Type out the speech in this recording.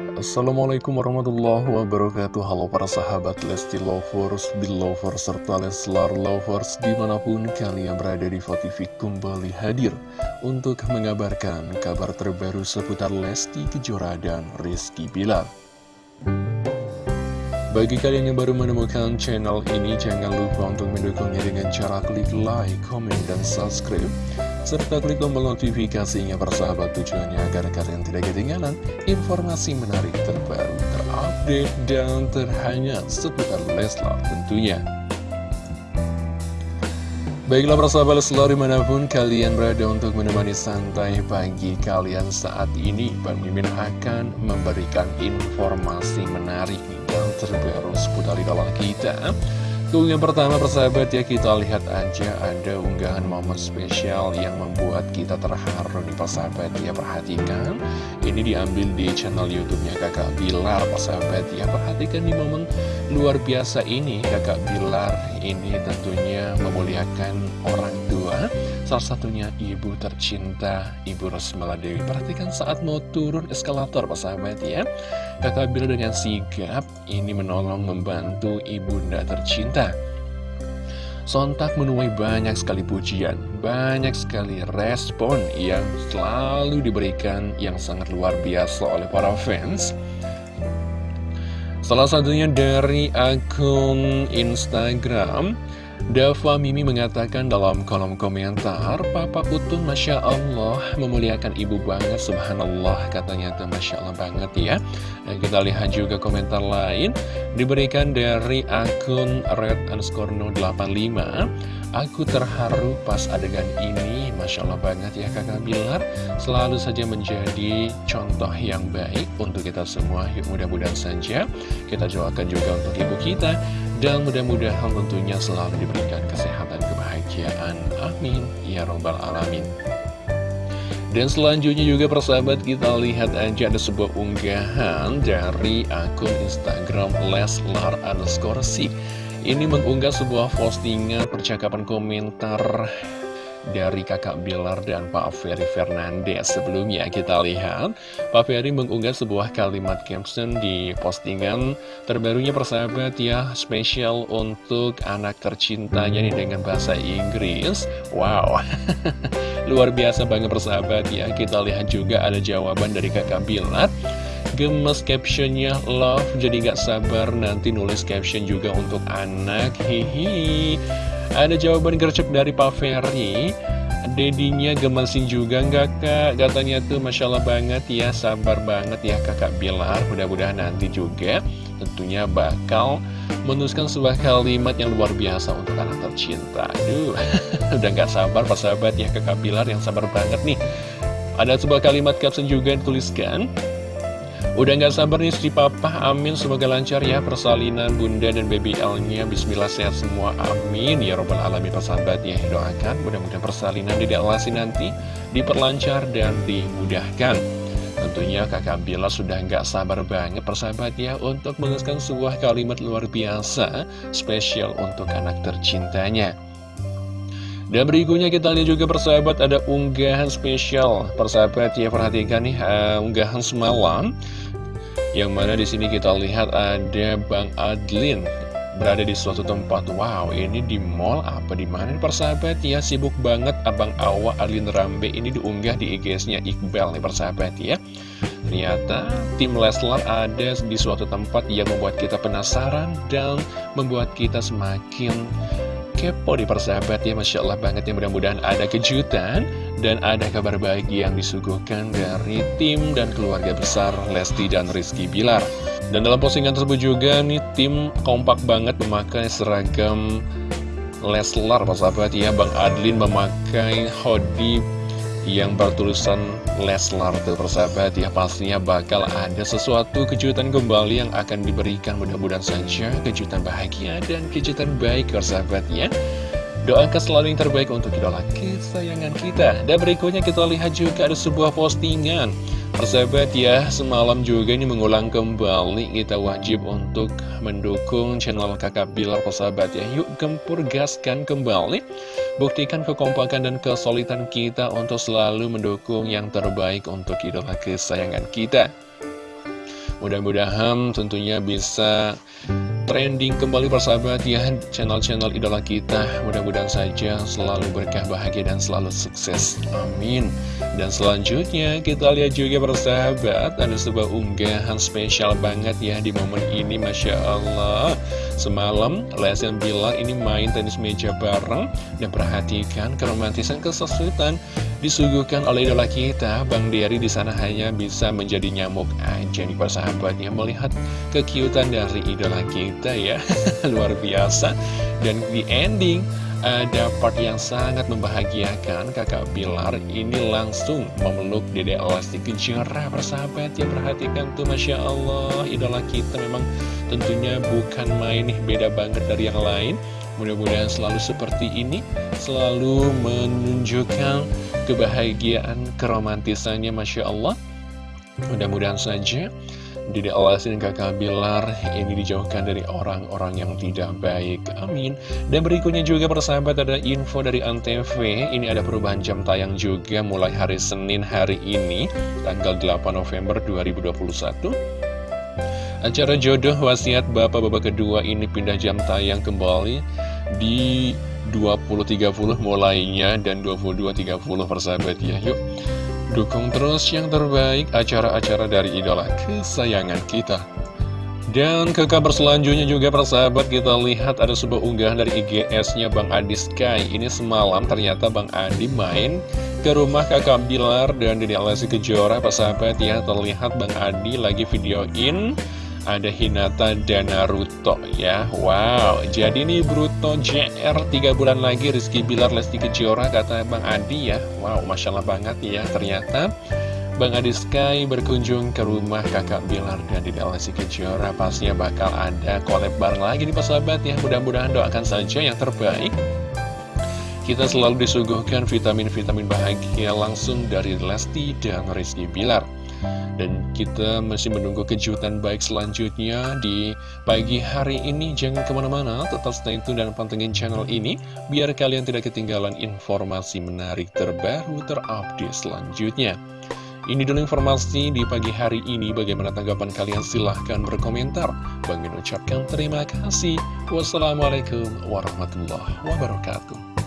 Assalamualaikum warahmatullahi wabarakatuh. Halo para sahabat Lesti Lovers, Belovers, serta Leslar Lovers Di mana pun kalian berada di TV kembali hadir Untuk mengabarkan kabar terbaru seputar Lesti Kejora dan Rizky Bilar. Bagi kalian yang baru menemukan channel ini, jangan lupa untuk mendukungnya dengan cara klik like, comment, dan subscribe serta klik tombol notifikasinya persahabat tujuannya agar kalian tidak ketinggalan informasi menarik terbaru, terupdate, dan terhangat seputar Leslar tentunya. Baiklah persahabat Leslar di mana pun kalian berada untuk menemani santai pagi kalian saat ini Bang Mimin akan memberikan informasi menarik dan terbaru seputar idola kita yang pertama persahabat ya kita lihat aja ada unggahan momen spesial yang membuat kita terharu nih persahabat ya perhatikan. Ini diambil di channel youtube-nya kakak Bilar persahabat ya perhatikan di momen luar biasa ini kakak Bilar ini tentunya memuliakan orang tua. Salah satunya ibu tercinta ibu Rosmala Dewi. Perhatikan saat mau turun eskalator persahabat ya. Kakak Bilar dengan sigap ini menolong membantu ibunda tercinta. Sontak menuai banyak sekali pujian, banyak sekali respon yang selalu diberikan yang sangat luar biasa oleh para fans. Salah satunya dari akun Instagram Dava Mimi mengatakan dalam kolom komentar, Papa Utun Masya Allah memuliakan ibu banget, Subhanallah, katanya tuh Masya Allah banget ya. Dan kita lihat juga komentar lain, diberikan dari akun red underscore 85. Aku terharu pas adegan ini, Masya Allah banget ya kakak Bilar, selalu saja menjadi contoh yang baik untuk kita semua. Yuk mudah-mudahan saja kita doakan juga untuk ibu kita dan mudah-mudahan tentunya selalu diberikan kesehatan, kebahagiaan. Amin. Ya Robbal Alamin. Dan selanjutnya juga persahabat kita lihat aja ada sebuah unggahan dari akun Instagram Leslar underscore Ini mengunggah sebuah postingan percakapan komentar dari kakak Bilar dan Pak Ferry Fernandez. Sebelumnya kita lihat Pak Ferry mengunggah sebuah kalimat caption di postingan terbarunya persahabat ya Spesial untuk anak tercintanya nih dengan bahasa Inggris. Wow Luar biasa banget persahabat ya. Kita lihat juga ada jawaban dari kakak Bilar. Gemes captionnya love jadi gak sabar nanti nulis caption juga untuk anak. Hihi ada jawaban gercep dari Pak Ferry. Dedinya gemesin juga nggak kak? Katanya tuh Masya Allah banget ya Sabar banget ya kakak Bilar. Mudah-mudahan nanti juga tentunya bakal menuliskan sebuah kalimat yang luar biasa untuk anak tercinta. Aduh, udah nggak sabar Pak sahabat ya kakak Bilar yang sabar banget nih. Ada sebuah kalimat caption juga yang dituliskan Udah gak sabar nih si papa, amin. Semoga lancar ya persalinan bunda dan baby L-nya Bismillah sehat semua, amin. Ya robbal alamin persahabat ya Doakan mudah-mudahan persalinan di Alasi nanti diperlancar dan dimudahkan. Tentunya kakak Bila sudah gak sabar banget persahabat ya Untuk menuliskan sebuah kalimat luar biasa Spesial untuk anak tercintanya dan berikutnya kita lihat juga persahabat ada unggahan spesial. Persahabat ya perhatikan nih uh, unggahan semalam. Yang mana di sini kita lihat ada Bang Adlin berada di suatu tempat. Wow ini di mall apa di mana persahabat? Ya sibuk banget Abang Awa Adlin Rambe ini diunggah di IG-nya Iqbal nih persahabat ya. Ternyata tim Leslar ada di suatu tempat yang membuat kita penasaran dan membuat kita semakin kepo di persahabat ya Masya Allah banget ya. Mudah-mudahan ada kejutan dan ada kabar baik yang disuguhkan dari tim dan keluarga besar Lesti dan Rizky Bilar. Dan dalam postingan tersebut juga nih tim kompak banget memakai seragam Leslar persahabat ya. Bang Adlin memakai hoodie yang bertulisan Leslar tuh persahabat ya pastinya bakal ada sesuatu kejutan kembali yang akan diberikan mudah-mudahan saja kejutan bahagia dan kejutan baik persahabat ya. Doakan selalu yang terbaik untuk idola kesayangan kita. Dan berikutnya kita lihat juga ada sebuah postingan Persahabat ya, semalam juga ini mengulang kembali kita wajib untuk mendukung channel kakak Bilar persahabat ya. Yuk gempur gaskan kembali Buktikan kekompakan dan kesulitan kita untuk selalu mendukung yang terbaik untuk idola kesayangan kita. Mudah-mudahan tentunya bisa trending kembali persahabat ya channel-channel idola kita. Mudah-mudahan saja selalu berkah bahagia dan selalu sukses. Amin dan selanjutnya kita lihat juga persahabat ada sebuah unggahan spesial banget ya di momen ini Masya Allah. Semalam Lesian bilang ini main tenis meja bareng dan perhatikan keromantisan kesesuaian disuguhkan oleh idola kita Bang Diary di sana hanya bisa menjadi nyamuk aja nih persahabatnya melihat kekiutan dari idola kita ya. Luar biasa. Dan di ending ada part yang sangat membahagiakan kakak Bilar. Ini langsung memeluk Dede Lesti Kejora persahabat. Ya perhatikan tuh Masya Allah. Idola kita memang tentunya bukan main nih beda banget dari yang lain. Mudah-mudahan selalu seperti ini selalu menunjukkan kebahagiaan, keromantisannya Masya Allah. Mudah-mudahan saja Dede Alasin dan kakak Bilar ini dijauhkan dari orang-orang yang tidak baik. Amin. Dan berikutnya juga persahabat ada info dari Antv. Ini ada perubahan jam tayang juga mulai hari Senin hari ini Tanggal 8 November 2021 Acara jodoh wasiat bapak-bapak kedua ini pindah jam tayang kembali di 20.30 mulainya dan 22.30 persahabat. Ya Yuk dukung terus yang terbaik acara-acara dari idola kesayangan kita. Dan ke kabar selanjutnya juga persahabat kita lihat ada sebuah unggahan dari IGS-nya Bang Adi Sky. Ini semalam ternyata Bang Adi main ke rumah kakak Bilar dan Dede Alessi Kejora persahabat ya. Terlihat Bang Adi lagi videoin ada Hinata dan Naruto ya. Wow, jadi nih Bruto JR 3 bulan lagi Rizky Bilar Lesti Kejora kata Bang Adi ya. Wow, Masya Allah banget ya Ternyata. Bang Adi Sky berkunjung ke rumah kakak Bilar dan di Lesti Kejora. Pastinya bakal ada collab bareng lagi nih sahabat ya. Mudah-mudahan doakan saja yang terbaik. Kita selalu disuguhkan vitamin-vitamin bahagia langsung dari Lesti dan Rizky Bilar dan kita masih menunggu kejutan baik selanjutnya di pagi hari ini. Jangan ke mana-mana, tetap stay tune dan pantengin channel ini. Biar kalian tidak ketinggalan informasi menarik terbaru terupdate selanjutnya. Ini dulu informasi di pagi hari ini. Bagaimana tanggapan kalian? Silahkan berkomentar. Bang ucapkan terima kasih. Wassalamualaikum warahmatullahi wabarakatuh.